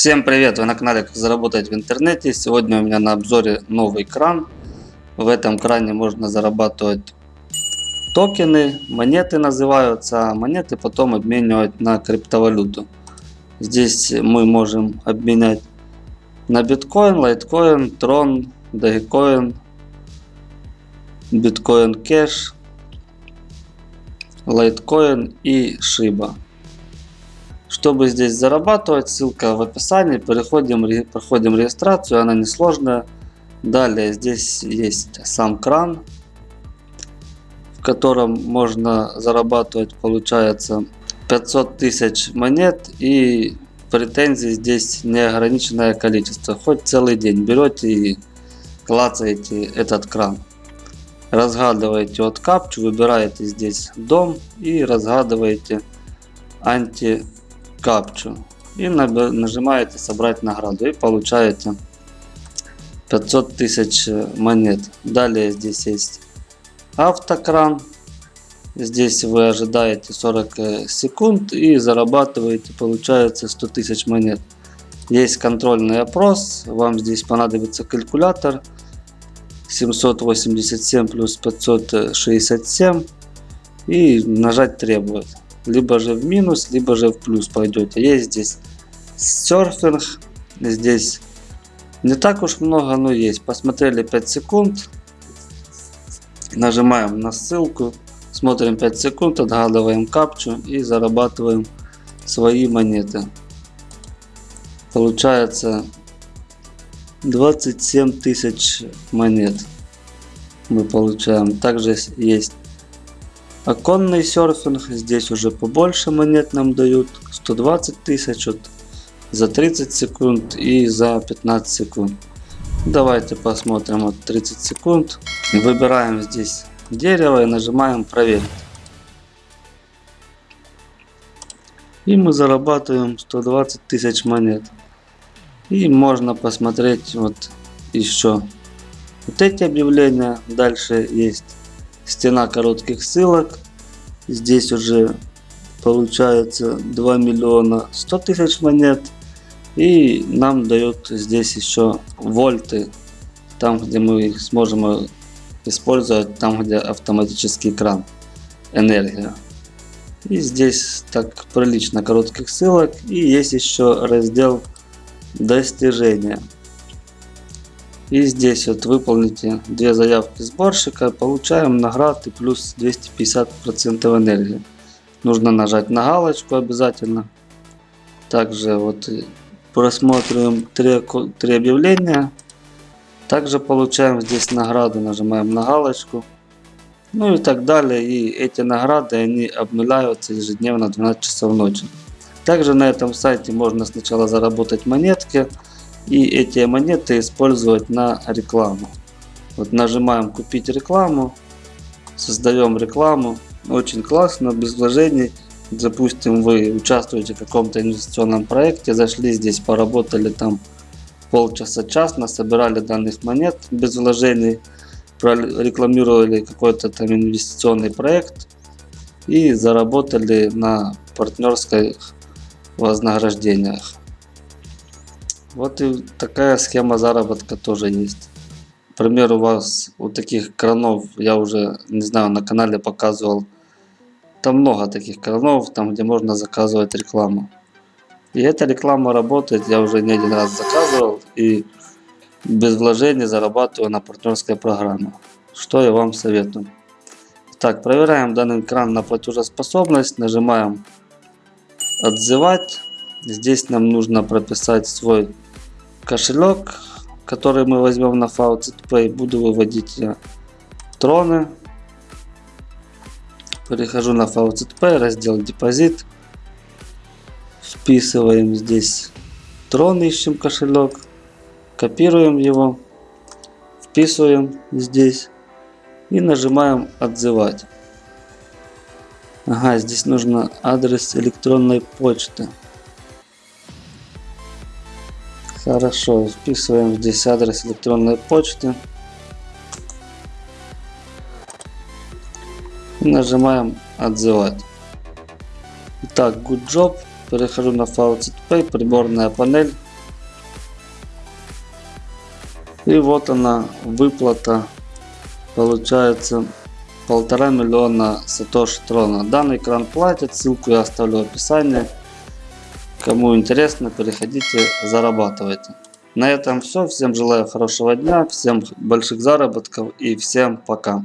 Всем привет! Вы на канале Как заработать в интернете. Сегодня у меня на обзоре новый кран. В этом кране можно зарабатывать токены, монеты называются, а монеты потом обменивать на криптовалюту. Здесь мы можем обменять на биткоин, лайткоин, трон, дагикоин, биткоин кэш, лайткоин и шиба. Чтобы здесь зарабатывать, ссылка в описании. Переходим, проходим регистрацию, она несложная. Далее здесь есть сам кран, в котором можно зарабатывать, получается, 500 тысяч монет и претензий здесь неограниченное количество. Хоть целый день берете и клацаете этот кран. Разгадываете от капчу, выбираете здесь дом и разгадываете анти капчу и нажимаете собрать награду и получаете 500 тысяч монет. Далее здесь есть автокран. Здесь вы ожидаете 40 секунд и зарабатываете, получается 100 тысяч монет. Есть контрольный опрос, вам здесь понадобится калькулятор 787 плюс 567 и нажать требует либо же в минус, либо же в плюс пойдете. Есть здесь серфинг, здесь не так уж много, но есть. Посмотрели 5 секунд, нажимаем на ссылку, смотрим 5 секунд, отгадываем капчу и зарабатываем свои монеты. Получается 27 тысяч монет мы получаем. Также есть Оконный серфинг, здесь уже побольше монет нам дают, 120 тысяч вот, за 30 секунд и за 15 секунд. Давайте посмотрим вот 30 секунд. Выбираем здесь дерево и нажимаем проверить. И мы зарабатываем 120 тысяч монет. И можно посмотреть вот еще вот эти объявления. Дальше есть стена коротких ссылок. Здесь уже получается 2 миллиона 100 тысяч монет. И нам дают здесь еще вольты, там где мы их сможем использовать, там где автоматический кран, энергия. И здесь так прилично коротких ссылок. И есть еще раздел достижения. И здесь вот выполните две заявки сборщика, получаем награды плюс 250% энергии. Нужно нажать на галочку обязательно. Также вот просмотрим три, три объявления. Также получаем здесь награду, нажимаем на галочку. Ну и так далее. И эти награды они обнуляются ежедневно в 12 часов ночи. Также на этом сайте можно сначала заработать монетки и эти монеты использовать на рекламу. Вот нажимаем купить рекламу, создаем рекламу, очень классно, без вложений. Допустим, вы участвуете в каком-то инвестиционном проекте, зашли здесь, поработали там полчаса-час, насобирали данных монет без вложений, рекламировали какой-то там инвестиционный проект и заработали на партнерских вознаграждениях. Вот и такая схема заработка тоже есть. Например, у вас у таких кранов, я уже, не знаю, на канале показывал, там много таких кранов, там где можно заказывать рекламу. И эта реклама работает, я уже не один раз заказывал и без вложений зарабатываю на партнерской программе. Что я вам советую. Так, проверяем данный кран на платежеспособность, нажимаем отзывать. Здесь нам нужно прописать свой кошелек, который мы возьмем на FaucetPay. Буду выводить я троны. Перехожу на FaucetPay, раздел депозит. Вписываем здесь трон, ищем кошелек. Копируем его. Вписываем здесь. И нажимаем отзывать. Ага, здесь нужно адрес электронной почты. Хорошо, вписываем здесь адрес электронной почты. Нажимаем «Отзывать». Итак, good job. Перехожу на Faucet Pay, приборная панель. И вот она, выплата. Получается полтора миллиона сатоши трона. Данный экран платит, ссылку я оставлю в описании. Кому интересно, переходите, зарабатывайте. На этом все. Всем желаю хорошего дня, всем больших заработков и всем пока.